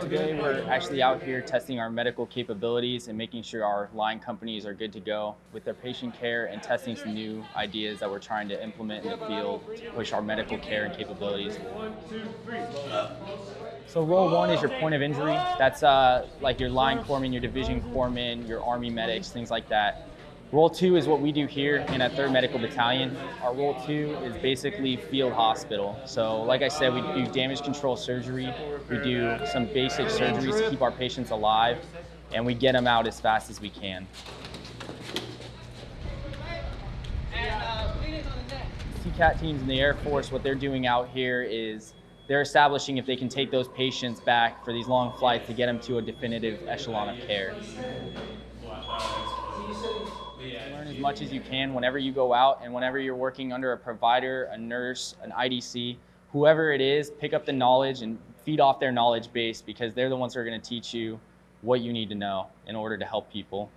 Today, we're actually out here testing our medical capabilities and making sure our line companies are good to go with their patient care and testing some new ideas that we're trying to implement in the field to push our medical care and capabilities. So role one is your point of injury. That's uh, like your line corpsman, your division corpsman, your army medics, things like that. Role two is what we do here in a 3rd Medical Battalion. Our role two is basically field hospital. So like I said, we do damage control surgery. We do some basic surgeries to keep our patients alive, and we get them out as fast as we can. CCAT teams in the Air Force, what they're doing out here is they're establishing if they can take those patients back for these long flights to get them to a definitive echelon of care. Learn as much as you can whenever you go out and whenever you're working under a provider, a nurse, an IDC, whoever it is, pick up the knowledge and feed off their knowledge base because they're the ones who are going to teach you what you need to know in order to help people.